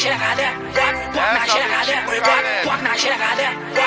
shit like I did. Walk, walk, nah, shit